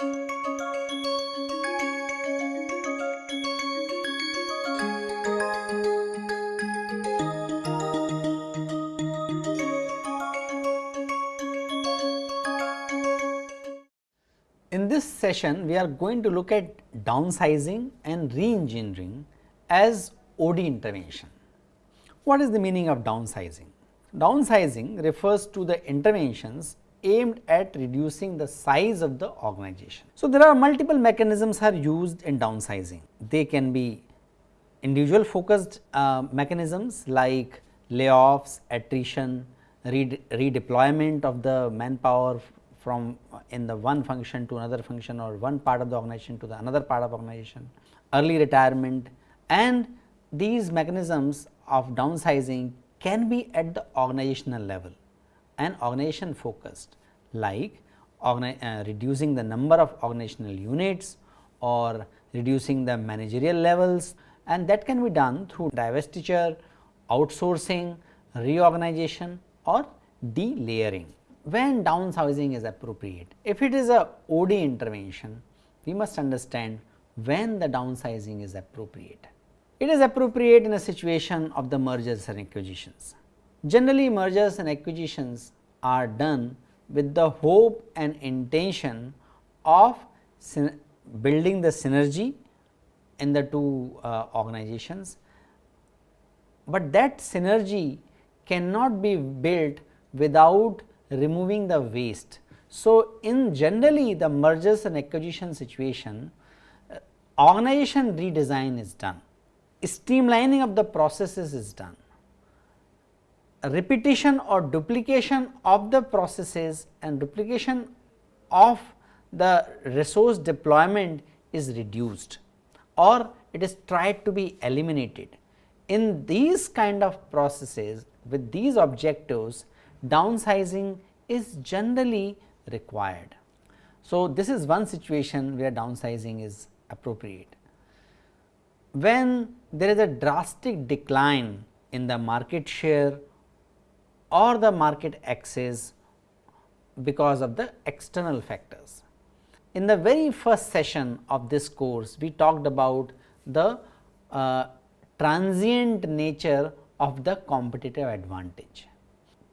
In this session, we are going to look at downsizing and re-engineering as OD intervention. What is the meaning of downsizing? Downsizing refers to the interventions aimed at reducing the size of the organization. So, there are multiple mechanisms are used in downsizing. They can be individual focused uh, mechanisms like layoffs, attrition, redeployment of the manpower from in the one function to another function or one part of the organization to the another part of organization, early retirement and these mechanisms of downsizing can be at the organizational level and organization focused like uh, reducing the number of organizational units or reducing the managerial levels and that can be done through divestiture, outsourcing, reorganization or delayering when downsizing is appropriate. If it is a OD intervention, we must understand when the downsizing is appropriate. It is appropriate in a situation of the mergers and acquisitions. Generally mergers and acquisitions are done with the hope and intention of building the synergy in the two uh, organizations, but that synergy cannot be built without removing the waste. So, in generally the mergers and acquisition situation, uh, organization redesign is done, streamlining of the processes is done, repetition or duplication of the processes and duplication of the resource deployment is reduced or it is tried to be eliminated. In these kind of processes with these objectives downsizing is generally required. So, this is one situation where downsizing is appropriate. When there is a drastic decline in the market share or the market access because of the external factors. In the very first session of this course, we talked about the uh, transient nature of the competitive advantage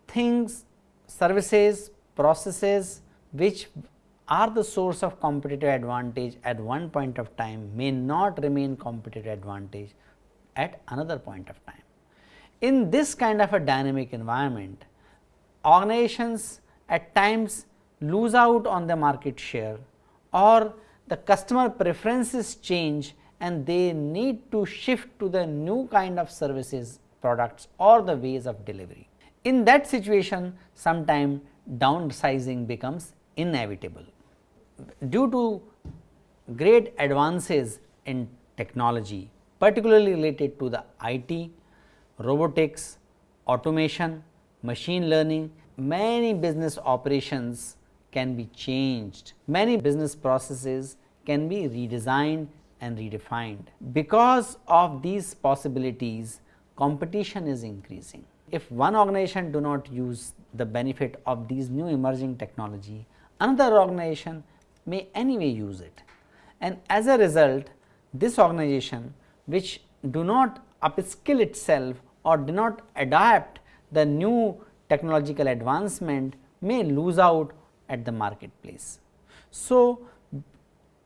things, services, processes which are the source of competitive advantage at one point of time may not remain competitive advantage at another point of time. In this kind of a dynamic environment, organizations at times lose out on the market share or the customer preferences change and they need to shift to the new kind of services, products or the ways of delivery. In that situation sometime downsizing becomes inevitable. Due to great advances in technology particularly related to the IT, robotics, automation, machine learning, many business operations can be changed, many business processes can be redesigned and redefined. Because of these possibilities competition is increasing if one organization do not use the benefit of these new emerging technology, another organization may anyway use it. And as a result, this organization which do not upskill itself or do not adapt the new technological advancement may lose out at the marketplace. So,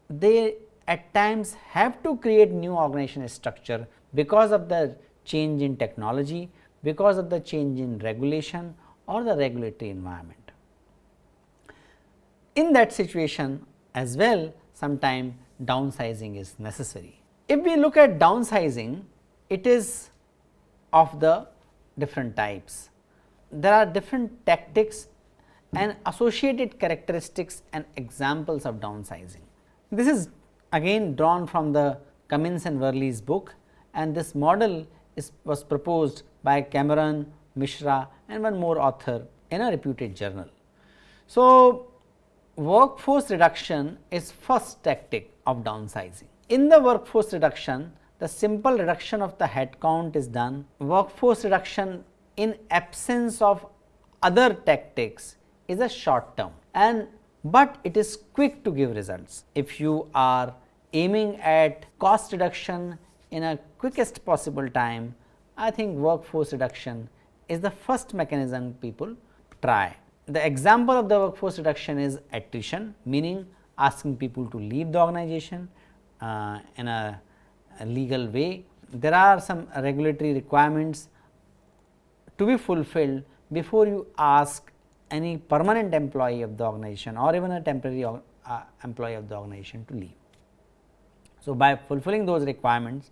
they at times have to create new organization structure because of the change in technology, because of the change in regulation or the regulatory environment. In that situation as well sometime downsizing is necessary. If we look at downsizing, it is of the different types. There are different tactics and associated characteristics and examples of downsizing. This is again drawn from the Cummings and Worley's book and this model is was proposed by Cameron, Mishra and one more author in a reputed journal. So, workforce reduction is first tactic of downsizing. In the workforce reduction, the simple reduction of the headcount is done. Workforce reduction in absence of other tactics is a short term and but it is quick to give results. If you are aiming at cost reduction in a quickest possible time, I think workforce reduction is the first mechanism people try. The example of the workforce reduction is attrition meaning asking people to leave the organization uh, in a, a legal way. There are some regulatory requirements to be fulfilled before you ask any permanent employee of the organization or even a temporary uh, employee of the organization to leave. So, by fulfilling those requirements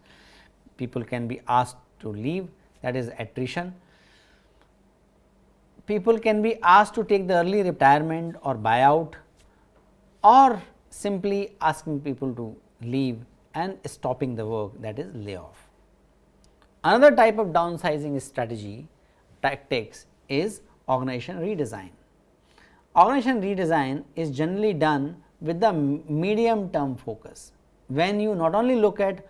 people can be asked to leave that is attrition. People can be asked to take the early retirement or buyout or simply asking people to leave and stopping the work that is layoff. Another type of downsizing strategy tactics is organization redesign. Organization redesign is generally done with the medium term focus. When you not only look at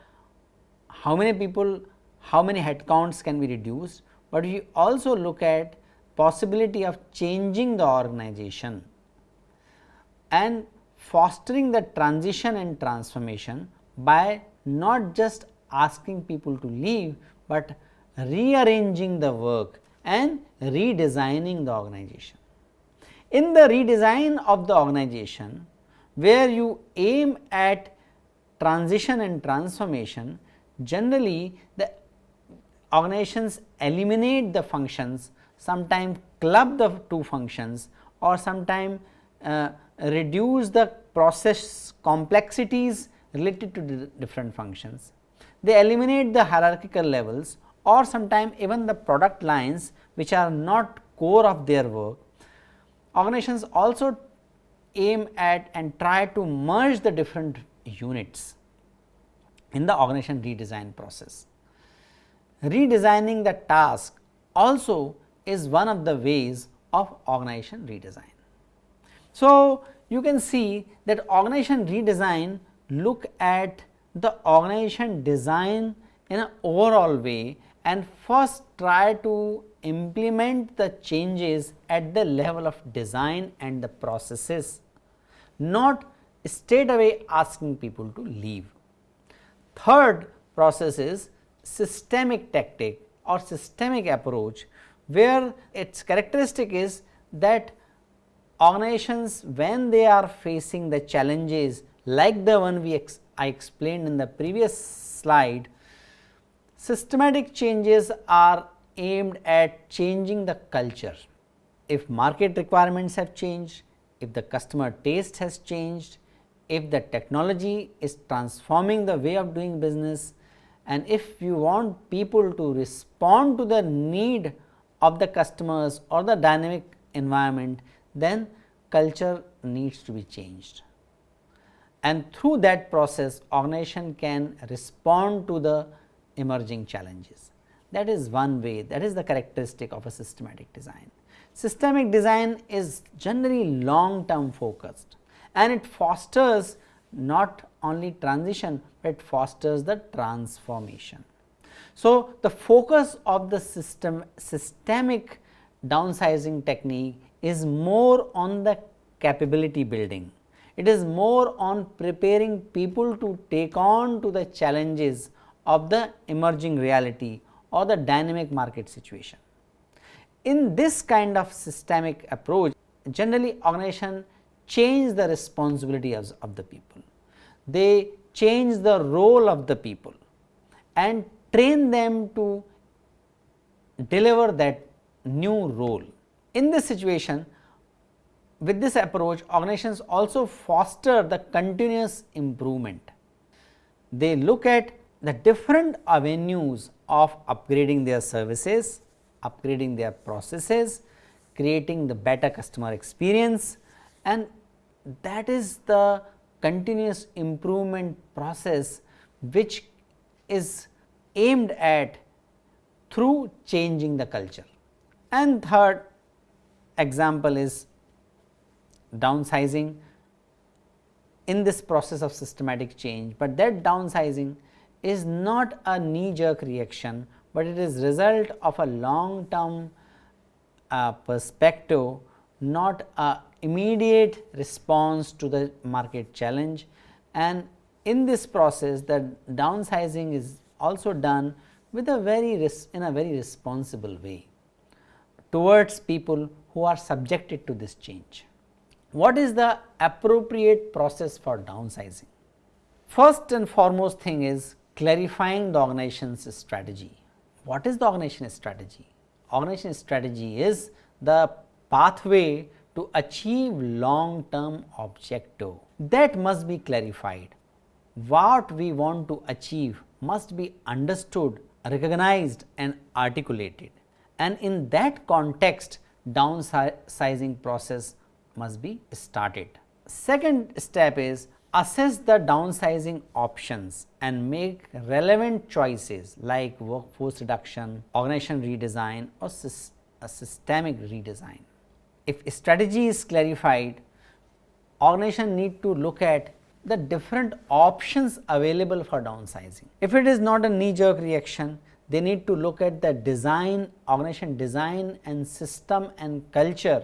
how many people, how many headcounts can be reduced, but you also look at possibility of changing the organization and fostering the transition and transformation by not just asking people to leave, but rearranging the work and redesigning the organization. In the redesign of the organization, where you aim at transition and transformation, generally the organizations eliminate the functions, sometimes club the two functions or sometimes uh, reduce the process complexities related to different functions. They eliminate the hierarchical levels or sometimes even the product lines which are not core of their work. Organizations also aim at and try to merge the different units in the organization redesign process. Redesigning the task also is one of the ways of organization redesign. So, you can see that organization redesign look at the organization design in an overall way and first try to implement the changes at the level of design and the processes, not straight away asking people to leave. Third process is systemic tactic or systemic approach, where its characteristic is that organizations when they are facing the challenges like the one we ex I explained in the previous slide, systematic changes are aimed at changing the culture. If market requirements have changed, if the customer taste has changed, if the technology is transforming the way of doing business and if you want people to respond to the need of the customers or the dynamic environment, then culture needs to be changed. And through that process organization can respond to the emerging challenges. That is one way that is the characteristic of a systematic design. Systemic design is generally long term focused and it fosters not only transition, but it fosters the transformation. So, the focus of the system systemic downsizing technique is more on the capability building. It is more on preparing people to take on to the challenges of the emerging reality or the dynamic market situation. In this kind of systemic approach, generally organization change the responsibility of, of the people. They change the role of the people and train them to deliver that new role. In this situation, with this approach organizations also foster the continuous improvement. They look at the different avenues of upgrading their services, upgrading their processes, creating the better customer experience and that is the continuous improvement process which is aimed at through changing the culture. And third example is downsizing in this process of systematic change, but that downsizing is not a knee jerk reaction, but it is result of a long term uh, perspective not a immediate response to the market challenge and in this process the downsizing is also done with a very in a very responsible way towards people who are subjected to this change. What is the appropriate process for downsizing? First and foremost thing is clarifying the organization's strategy. What is the organization strategy? Organization strategy is the pathway to achieve long term objective that must be clarified. What we want to achieve must be understood, recognized and articulated and in that context downsizing process must be started. Second step is assess the downsizing options and make relevant choices like workforce reduction, organization redesign or a uh, systemic redesign. If strategy is clarified, organization need to look at the different options available for downsizing. If it is not a knee jerk reaction, they need to look at the design, organization design and system and culture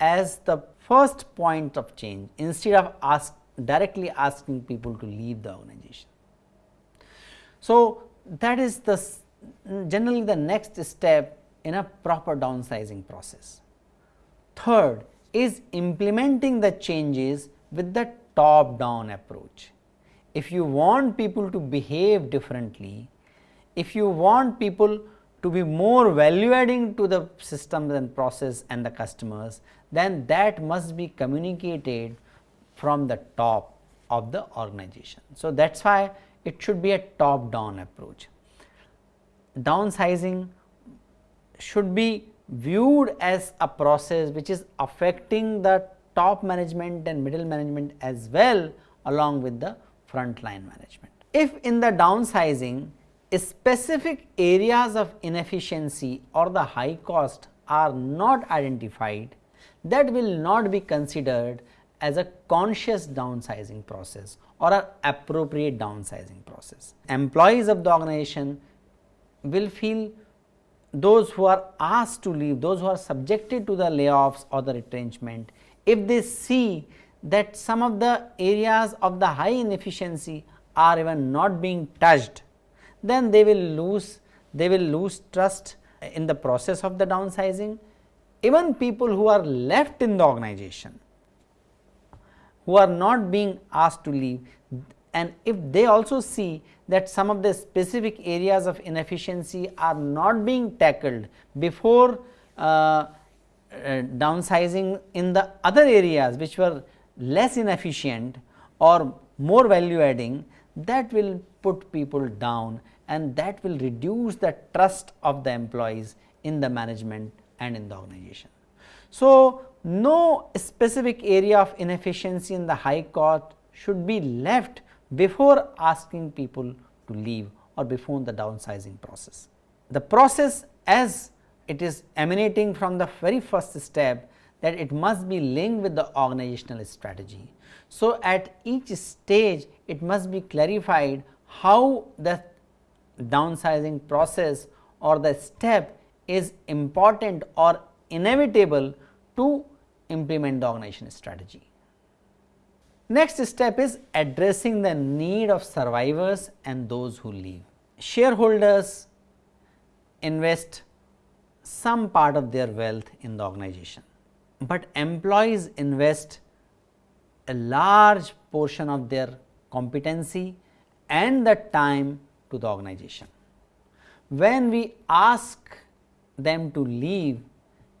as the first point of change instead of ask directly asking people to leave the organization. So, that is the generally the next step in a proper downsizing process. Third is implementing the changes with the top down approach. If you want people to behave differently, if you want people to be more value adding to the systems and process and the customers, then that must be communicated from the top of the organization. So, that is why it should be a top down approach. Downsizing should be viewed as a process which is affecting the top management and middle management as well along with the front line management. If in the downsizing specific areas of inefficiency or the high cost are not identified, that will not be considered as a conscious downsizing process or an appropriate downsizing process. Employees of the organization will feel those who are asked to leave, those who are subjected to the layoffs or the retrenchment, if they see that some of the areas of the high inefficiency are even not being touched, then they will lose they will lose trust in the process of the downsizing. Even people who are left in the organization who are not being asked to leave and if they also see that some of the specific areas of inefficiency are not being tackled before uh, uh, downsizing in the other areas which were less inefficient or more value adding that will put people down and that will reduce the trust of the employees in the management and in the organization. So, no specific area of inefficiency in the high cost should be left before asking people to leave or before the downsizing process. The process as it is emanating from the very first step that it must be linked with the organizational strategy. So, at each stage it must be clarified how the downsizing process or the step is important or inevitable to implement the organization strategy. Next step is addressing the need of survivors and those who leave. Shareholders invest some part of their wealth in the organization, but employees invest a large portion of their competency and the time to the organization. When we ask them to leave,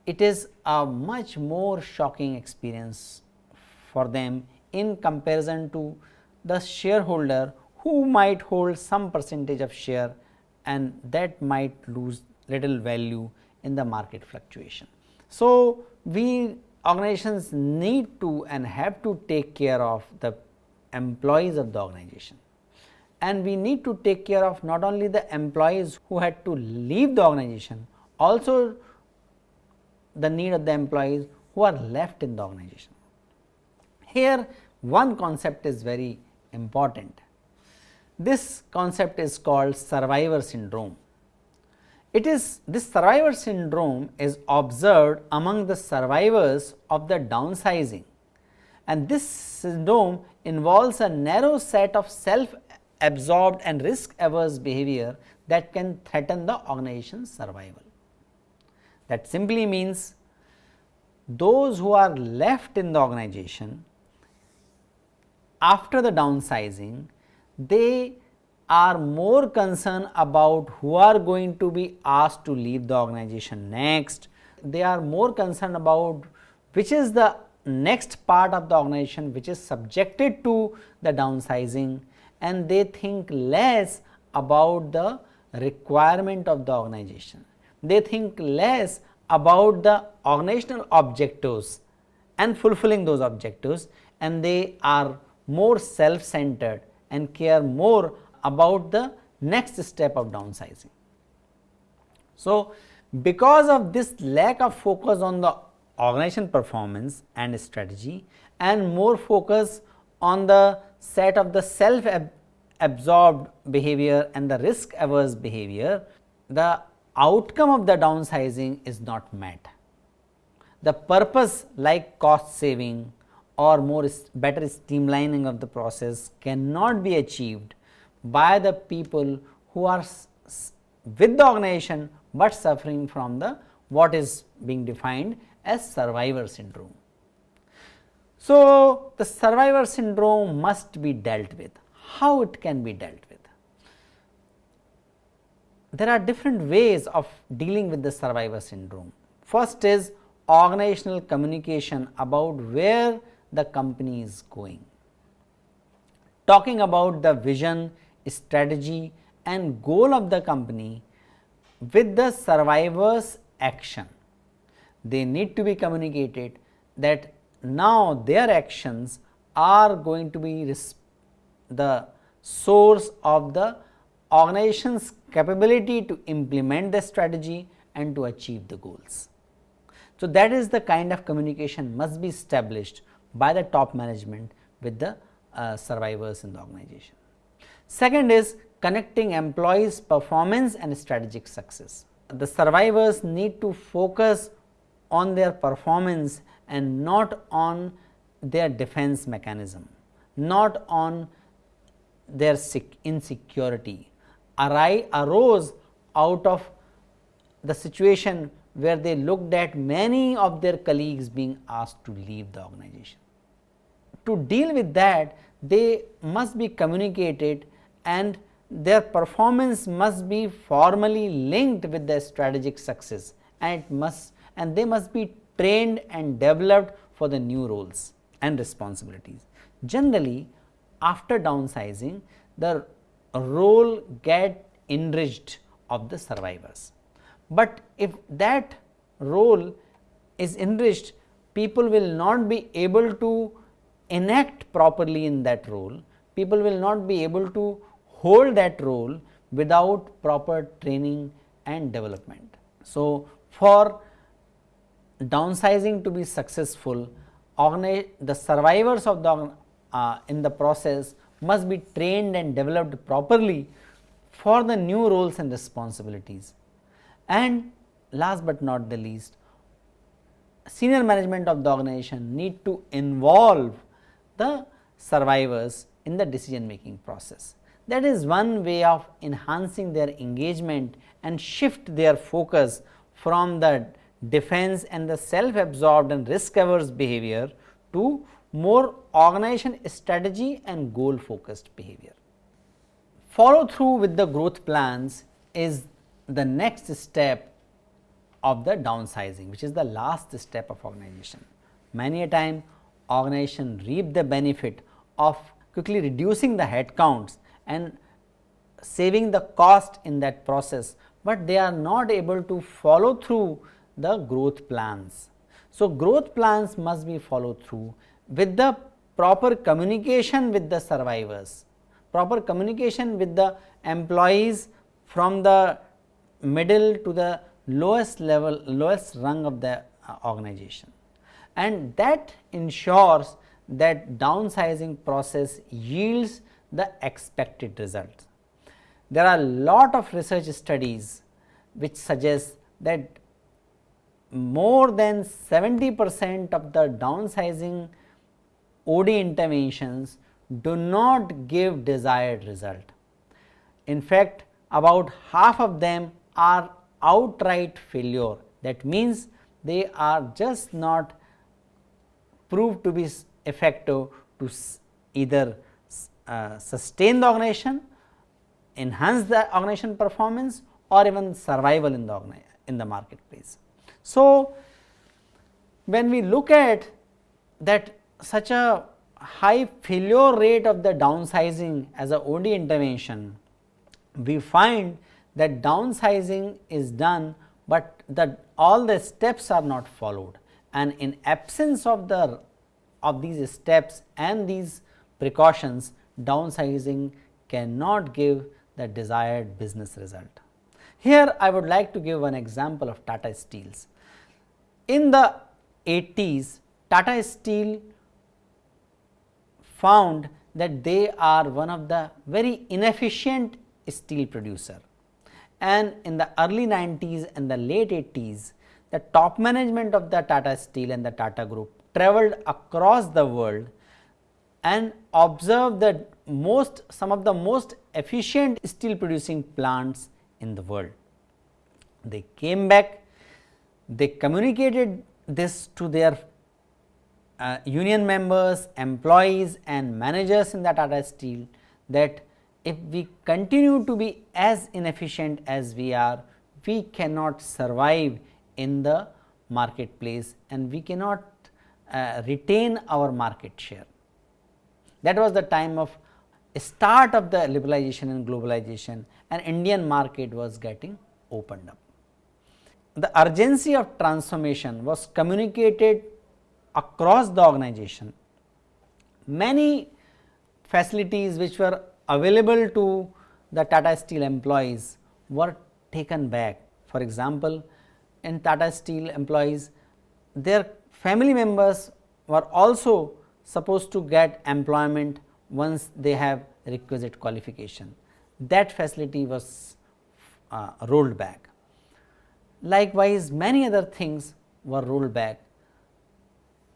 it is a much more shocking experience for them in comparison to the shareholder who might hold some percentage of share and that might lose little value in the market fluctuation. So, we organizations need to and have to take care of the employees of the organization and we need to take care of not only the employees who had to leave the organization, also the need of the employees who are left in the organization. Here one concept is very important. This concept is called survivor syndrome. it is this survivor syndrome is observed among the survivors of the downsizing and this syndrome involves a narrow set of self absorbed and risk averse behavior that can threaten the organization's survival. That simply means those who are left in the organization after the downsizing, they are more concerned about who are going to be asked to leave the organization next. They are more concerned about which is the next part of the organization which is subjected to the downsizing and they think less about the requirement of the organization. They think less about the organizational objectives and fulfilling those objectives and they are more self centered and care more about the next step of downsizing. So, because of this lack of focus on the organization performance and strategy and more focus on the set of the self absorbed behavior and the risk averse behavior, the outcome of the downsizing is not met. The purpose like cost saving or more better streamlining of the process cannot be achieved by the people who are with the organization, but suffering from the what is being defined as survivor syndrome. So, the survivor syndrome must be dealt with. How it can be dealt with? There are different ways of dealing with the survivor syndrome. First is organizational communication about where the company is going. Talking about the vision, strategy and goal of the company with the survivors action. They need to be communicated that now their actions are going to be the source of the organization's capability to implement the strategy and to achieve the goals. So, that is the kind of communication must be established by the top management with the uh, survivors in the organization. Second is connecting employees performance and strategic success. The survivors need to focus on their performance and not on their defense mechanism, not on their insecurity arose out of the situation where they looked at many of their colleagues being asked to leave the organization. To deal with that, they must be communicated and their performance must be formally linked with the strategic success and it must and they must be trained and developed for the new roles and responsibilities. Generally, after downsizing, the role get enriched of the survivors. But if that role is enriched, people will not be able to enact properly in that role, people will not be able to hold that role without proper training and development. So, for downsizing to be successful, the survivors of the uh, in the process must be trained and developed properly for the new roles and responsibilities. And last but not the least, senior management of the organization need to involve the survivors in the decision making process. That is one way of enhancing their engagement and shift their focus from the defense and the self absorbed and risk averse behavior to more organization strategy and goal focused behavior. Follow through with the growth plans is the next step of the downsizing which is the last step of organization. Many a time organization reap the benefit of quickly reducing the headcounts and saving the cost in that process, but they are not able to follow through the growth plans. So, growth plans must be followed through with the proper communication with the survivors, proper communication with the employees from the middle to the lowest level, lowest rung of the uh, organization. And that ensures that downsizing process yields the expected results. There are lot of research studies which suggest that more than 70 percent of the downsizing OD interventions do not give desired result. In fact, about half of them are outright failure that means they are just not proved to be effective to either uh, sustain the organization, enhance the organization performance or even survival in the in the marketplace. So, when we look at that such a high failure rate of the downsizing as a OD intervention, we find that downsizing is done, but the all the steps are not followed and in absence of the of these steps and these precautions downsizing cannot give the desired business result. Here I would like to give an example of Tata Steels. In the 80s Tata Steel found that they are one of the very inefficient steel producer and in the early 90s and the late 80s the top management of the Tata Steel and the Tata group traveled across the world and observed the most some of the most efficient steel producing plants in the world. They came back, they communicated this to their uh, union members, employees and managers in the Tata Steel that if we continue to be as inefficient as we are, we cannot survive in the marketplace and we cannot uh, retain our market share. That was the time of start of the liberalization and globalization and Indian market was getting opened up. The urgency of transformation was communicated across the organization. Many facilities which were available to the Tata Steel employees were taken back. For example, in Tata Steel employees, their family members were also supposed to get employment once they have requisite qualification. That facility was uh, rolled back. Likewise, many other things were rolled back.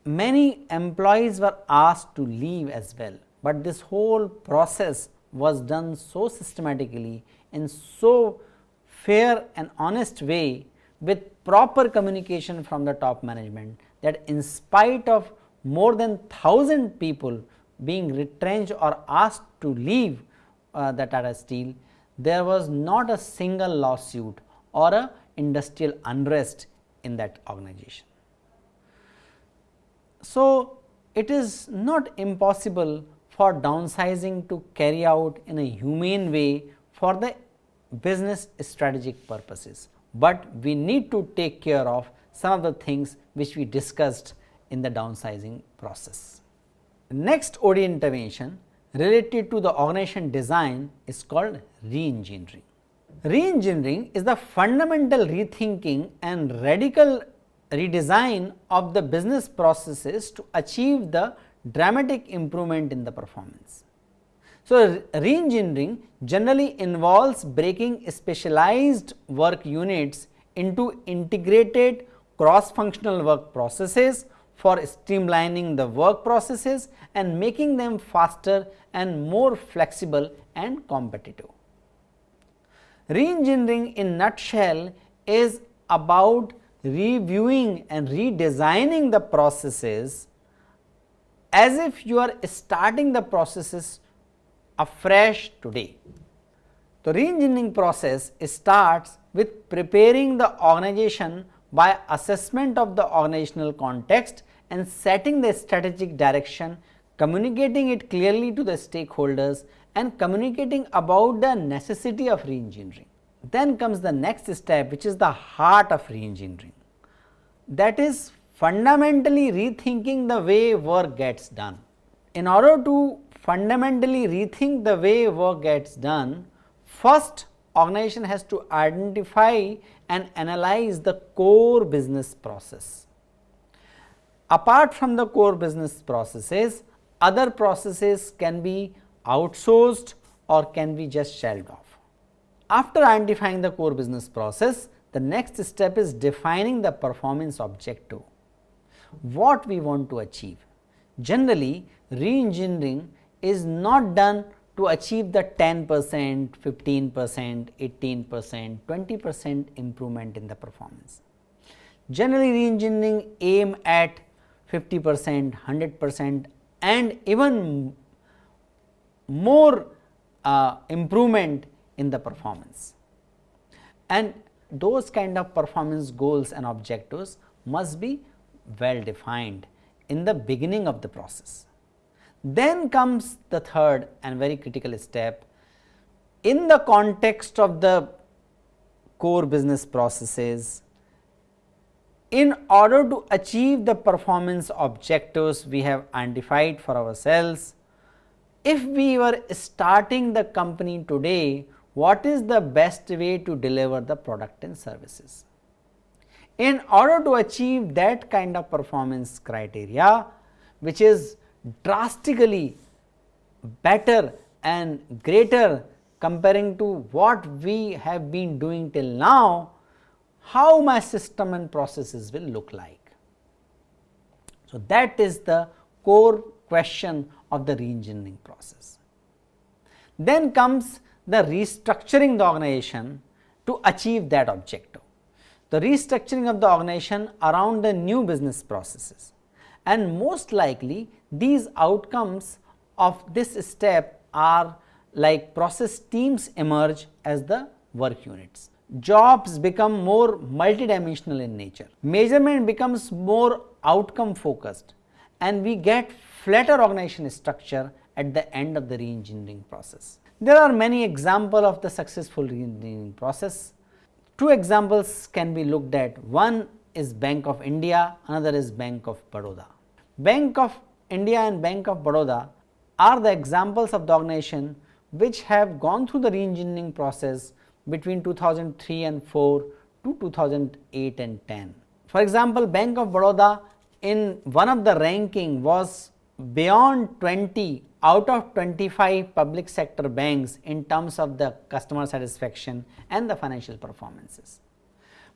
Many employees were asked to leave as well, but this whole process was done so systematically in so fair and honest way with proper communication from the top management that in spite of more than 1000 people being retrenched or asked to leave uh, the Tata Steel, there was not a single lawsuit or a industrial unrest in that organization. So, it is not impossible for downsizing to carry out in a humane way for the business strategic purposes, but we need to take care of some of the things which we discussed in the downsizing process. Next OD intervention related to the organization design is called re-engineering. Re-engineering is the fundamental rethinking and radical redesign of the business processes to achieve the dramatic improvement in the performance. So, re-engineering generally involves breaking specialized work units into integrated cross functional work processes for streamlining the work processes and making them faster and more flexible and competitive. Re-engineering in nutshell is about reviewing and redesigning the processes as if you are starting the processes afresh today. The re-engineering process starts with preparing the organization by assessment of the organizational context and setting the strategic direction, communicating it clearly to the stakeholders and communicating about the necessity of re-engineering. Then comes the next step which is the heart of re-engineering that is fundamentally rethinking the way work gets done. In order to fundamentally rethink the way work gets done, first organization has to identify and analyze the core business process. Apart from the core business processes, other processes can be outsourced or can be just shelved off. after identifying the core business process, the next step is defining the performance objective, what we want to achieve. Generally, re-engineering is not done to achieve the 10 percent, 15 percent, 18 percent, 20 percent improvement in the performance. Generally, re-engineering aim at 50 percent, 100 percent and even more uh, improvement in the performance. And those kind of performance goals and objectives must be well defined in the beginning of the process. Then comes the third and very critical step in the context of the core business processes in order to achieve the performance objectives we have identified for ourselves, if we were starting the company today, what is the best way to deliver the product and services? In order to achieve that kind of performance criteria, which is drastically better and greater comparing to what we have been doing till now, how my system and processes will look like. So, that is the core question of the reengineering process. Then comes the restructuring the organization to achieve that objective. The restructuring of the organization around the new business processes and most likely these outcomes of this step are like process teams emerge as the work units. Jobs become more multidimensional in nature. Measurement becomes more outcome focused and we get flatter organization structure at the end of the reengineering process. There are many examples of the successful reengineering process. Two examples can be looked at. One is Bank of India, another is Bank of Baroda. Bank of India and Bank of Baroda are the examples of the organization which have gone through the reengineering process between 2003 and 4 to 2008 and 10. For example, Bank of Baroda in one of the ranking was beyond 20 out of 25 public sector banks in terms of the customer satisfaction and the financial performances.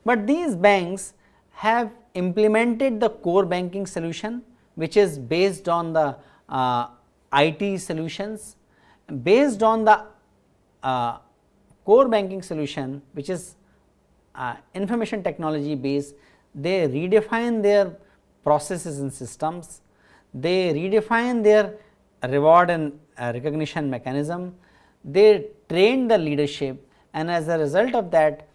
But these banks have implemented the core banking solution which is based on the uh, IT solutions based on the uh, core banking solution which is uh, information technology based they redefine their processes and systems they redefine their reward and uh, recognition mechanism, they train the leadership and as a result of that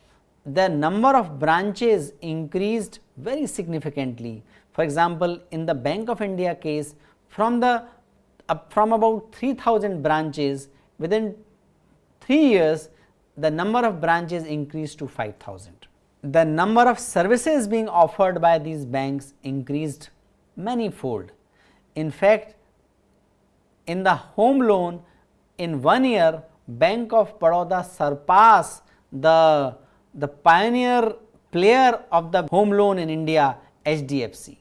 the number of branches increased very significantly. For example, in the Bank of India case from the uh, from about 3000 branches within 3 years the number of branches increased to 5000. The number of services being offered by these banks increased many fold in fact, in the home loan in one year Bank of Baroda surpassed the, the pioneer player of the home loan in India HDFC.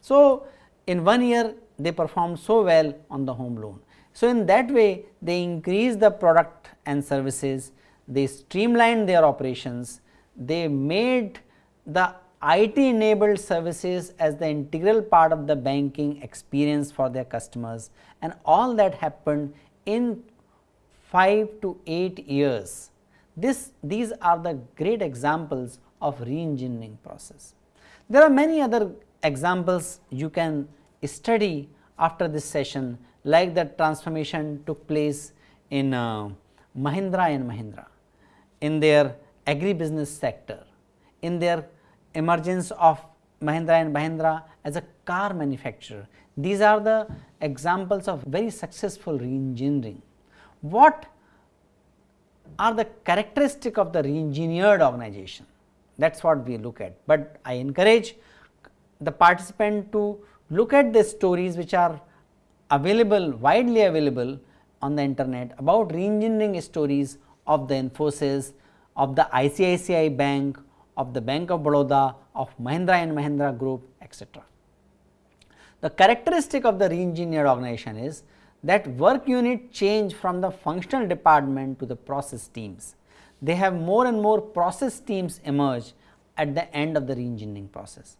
So, in one year they performed so well on the home loan. So, in that way they increased the product and services, they streamlined their operations, they made the IT enabled services as the integral part of the banking experience for their customers and all that happened in 5 to 8 years. This, these are the great examples of re-engineering process. There are many other examples you can study after this session like the transformation took place in uh, Mahindra and Mahindra in their agribusiness sector, in their emergence of Mahindra and Mahindra as a car manufacturer. These are the examples of very successful re-engineering. What are the characteristic of the re-engineered organization? That is what we look at, but I encourage the participant to look at the stories which are available widely available on the internet about re-engineering stories of the Infosys, of the ICICI Bank, of the Bank of Baroda, of Mahindra and Mahindra Group etc. The characteristic of the re-engineered organization is that work unit change from the functional department to the process teams. they have more and more process teams emerge at the end of the re-engineering process.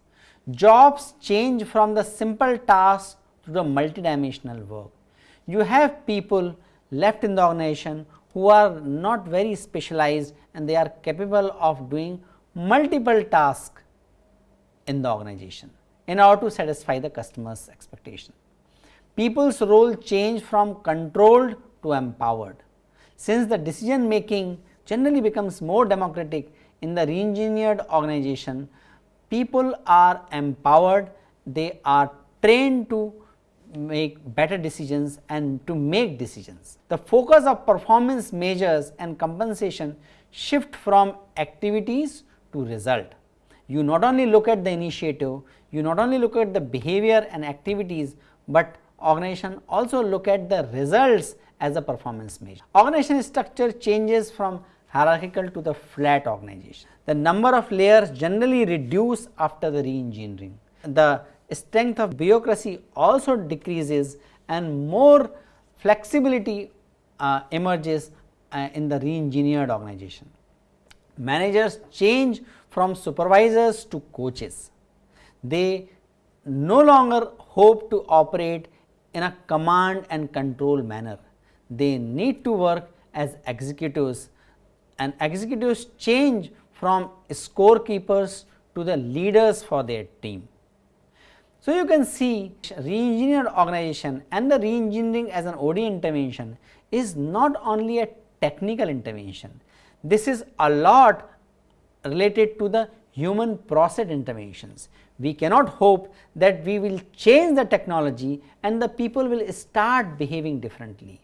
Jobs change from the simple task to the multidimensional work. You have people left in the organization who are not very specialized and they are capable of doing multiple tasks in the organization in order to satisfy the customer's expectation. People's role change from controlled to empowered. Since the decision making generally becomes more democratic in the reengineered organization, people are empowered, they are trained to make better decisions and to make decisions. The focus of performance measures and compensation shift from activities to result. You not only look at the initiative, you not only look at the behavior and activities, but organization also look at the results as a performance measure. Organization structure changes from hierarchical to the flat organization. The number of layers generally reduce after the re-engineering. The strength of bureaucracy also decreases and more flexibility uh, emerges uh, in the re-engineered organization. Managers change from supervisors to coaches. They no longer hope to operate in a command and control manner. They need to work as executives and executives change from scorekeepers to the leaders for their team. So, you can see re-engineered organization and the re-engineering as an OD intervention is not only a technical intervention. This is a lot related to the human process interventions. We cannot hope that we will change the technology and the people will start behaving differently.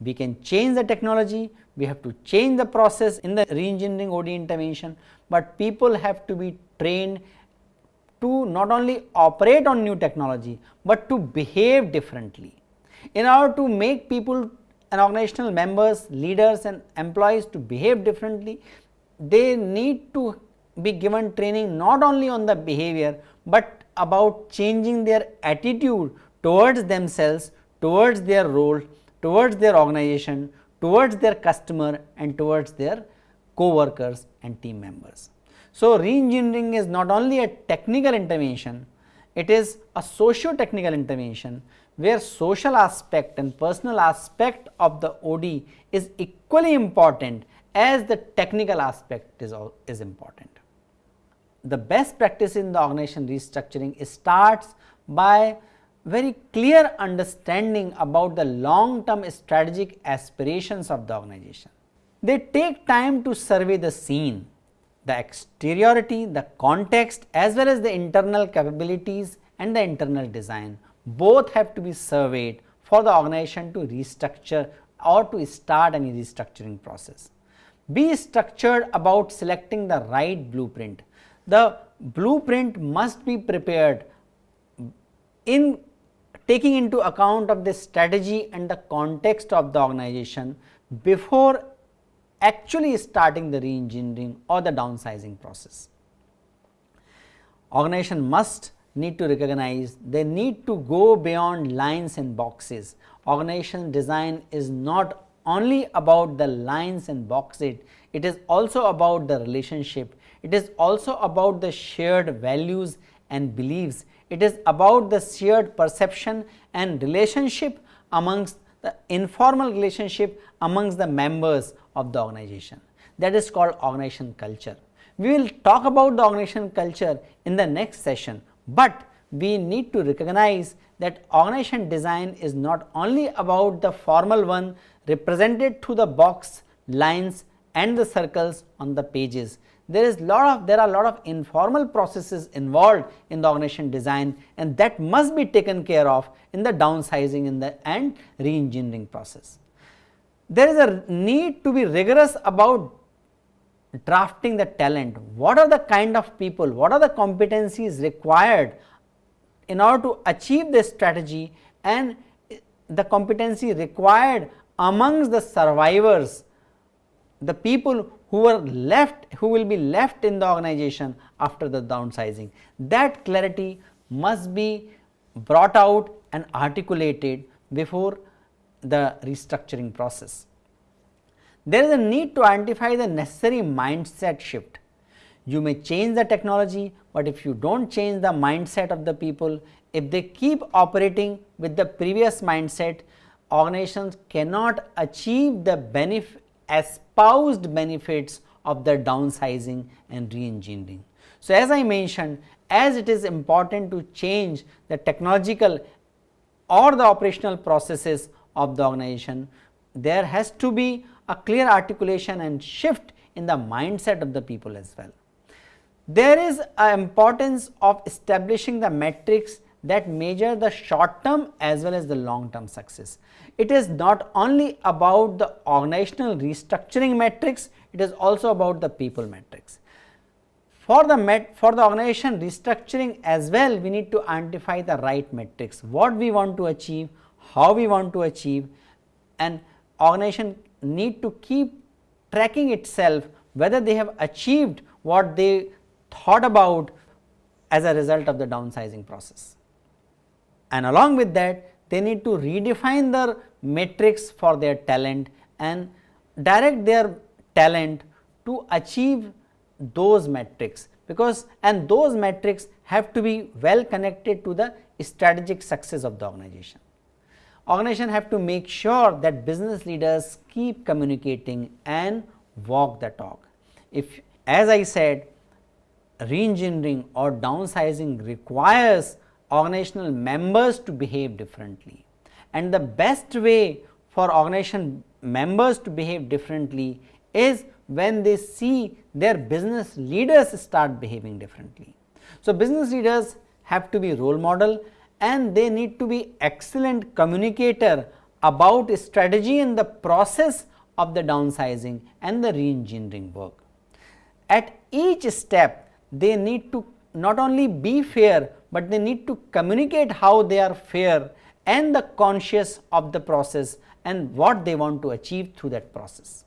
We can change the technology, we have to change the process in the re-engineering OD intervention, but people have to be trained to not only operate on new technology, but to behave differently. In order to make people and organizational members, leaders and employees to behave differently, they need to be given training not only on the behavior, but about changing their attitude towards themselves, towards their role, towards their organization, towards their customer and towards their co-workers and team members. So, re-engineering is not only a technical intervention, it is a socio-technical intervention where social aspect and personal aspect of the OD is equally important as the technical aspect is, is important. The best practice in the organization restructuring starts by very clear understanding about the long term strategic aspirations of the organization. They take time to survey the scene the exteriority, the context as well as the internal capabilities and the internal design both have to be surveyed for the organization to restructure or to start any restructuring process. Be structured about selecting the right blueprint. The blueprint must be prepared in taking into account of the strategy and the context of the organization before actually starting the re-engineering or the downsizing process. Organization must need to recognize they need to go beyond lines and boxes. Organization design is not only about the lines and boxes, it is also about the relationship, it is also about the shared values and beliefs, it is about the shared perception and relationship amongst the informal relationship amongst the members of the organization that is called organization culture. We will talk about the organization culture in the next session, but we need to recognize that organization design is not only about the formal one represented through the box, lines and the circles on the pages. There is lot of there are lot of informal processes involved in the organization design and that must be taken care of in the downsizing in the and re-engineering process there is a need to be rigorous about drafting the talent. What are the kind of people, what are the competencies required in order to achieve this strategy and the competency required amongst the survivors, the people who are left, who will be left in the organization after the downsizing. That clarity must be brought out and articulated before the restructuring process. There is a need to identify the necessary mindset shift. You may change the technology, but if you do not change the mindset of the people, if they keep operating with the previous mindset, organizations cannot achieve the benefit espoused benefits of the downsizing and re-engineering. So, as I mentioned as it is important to change the technological or the operational processes of the organization, there has to be a clear articulation and shift in the mindset of the people as well. There is a importance of establishing the metrics that measure the short term as well as the long term success. It is not only about the organizational restructuring metrics, it is also about the people metrics. For the met, for the organization restructuring as well, we need to identify the right metrics, what we want to achieve, how we want to achieve and organization need to keep tracking itself whether they have achieved what they thought about as a result of the downsizing process. And along with that they need to redefine their metrics for their talent and direct their talent to achieve those metrics because and those metrics have to be well connected to the strategic success of the organization. Organization have to make sure that business leaders keep communicating and walk the talk. If as I said re-engineering or downsizing requires organizational members to behave differently and the best way for organization members to behave differently is when they see their business leaders start behaving differently. So, business leaders have to be role model and they need to be excellent communicator about strategy and the process of the downsizing and the re-engineering work. At each step they need to not only be fair, but they need to communicate how they are fair and the conscious of the process and what they want to achieve through that process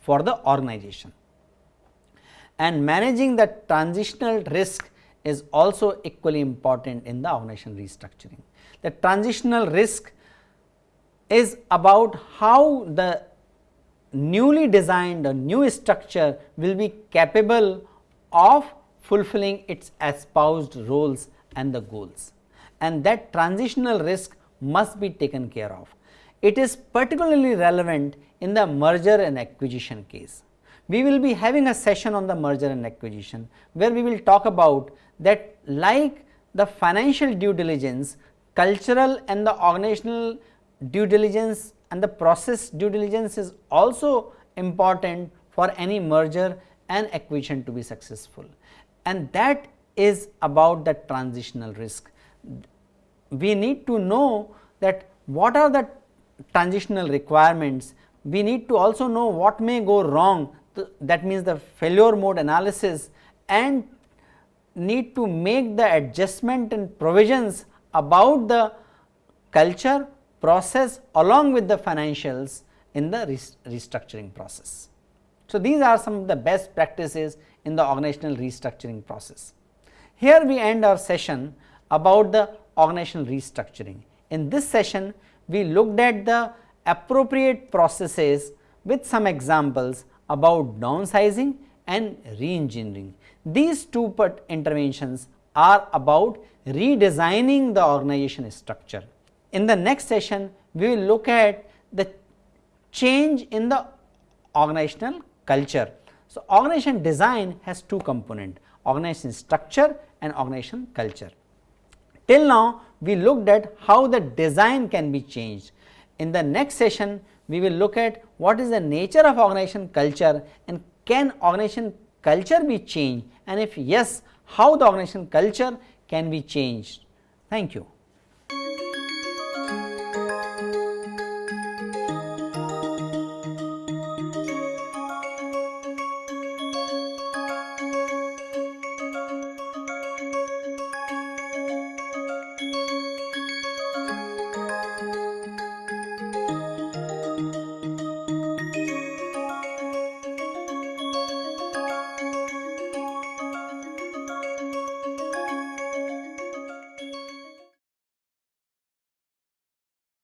for the organization. And managing the transitional risk is also equally important in the organization restructuring. The transitional risk is about how the newly designed or new structure will be capable of fulfilling its espoused roles and the goals and that transitional risk must be taken care of. It is particularly relevant in the merger and acquisition case. We will be having a session on the merger and acquisition, where we will talk about that like the financial due diligence, cultural and the organizational due diligence and the process due diligence is also important for any merger and acquisition to be successful. And that is about the transitional risk. We need to know that what are the transitional requirements, we need to also know what may go wrong that means the failure mode analysis and need to make the adjustment and provisions about the culture process along with the financials in the restructuring process. So, these are some of the best practices in the organizational restructuring process. Here we end our session about the organizational restructuring. In this session, we looked at the appropriate processes with some examples about downsizing and re-engineering. These two interventions are about redesigning the organization structure. In the next session, we will look at the change in the organizational culture. So, organization design has two components organization structure and organization culture. Till now we looked at how the design can be changed. In the next session we will look at what is the nature of organization culture and can organization culture be changed and if yes how the organization culture can be changed. Thank you.